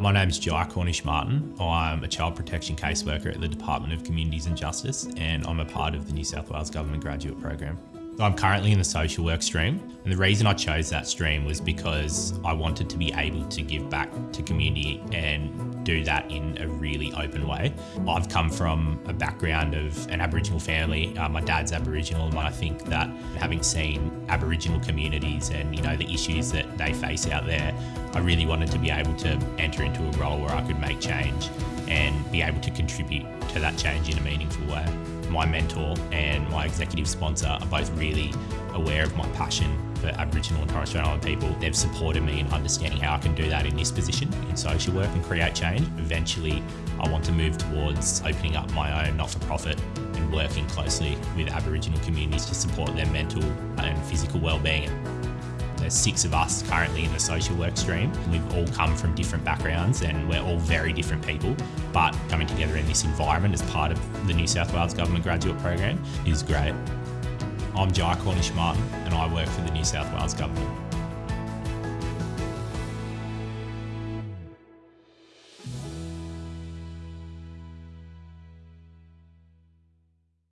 My name is Jai Cornish Martin. I'm a child protection caseworker at the Department of Communities and Justice and I'm a part of the New South Wales Government Graduate Program. I'm currently in the social work stream and the reason I chose that stream was because I wanted to be able to give back to community and do that in a really open way. I've come from a background of an Aboriginal family. Uh, my dad's Aboriginal and I think that having seen Aboriginal communities and you know the issues that they face out there, I really wanted to be able to enter into a role where I could make change and be able to contribute to that change in a meaningful way my mentor and my executive sponsor are both really aware of my passion for Aboriginal and Torres Strait Islander people. They've supported me in understanding how I can do that in this position in social work and create change. Eventually, I want to move towards opening up my own not-for-profit and working closely with Aboriginal communities to support their mental and physical well-being. There's six of us currently in the social work stream. We've all come from different backgrounds and we're all very different people, but coming together in this environment as part of the New South Wales Government Graduate Program is great. I'm Jai Cornish Martin and I work for the New South Wales Government.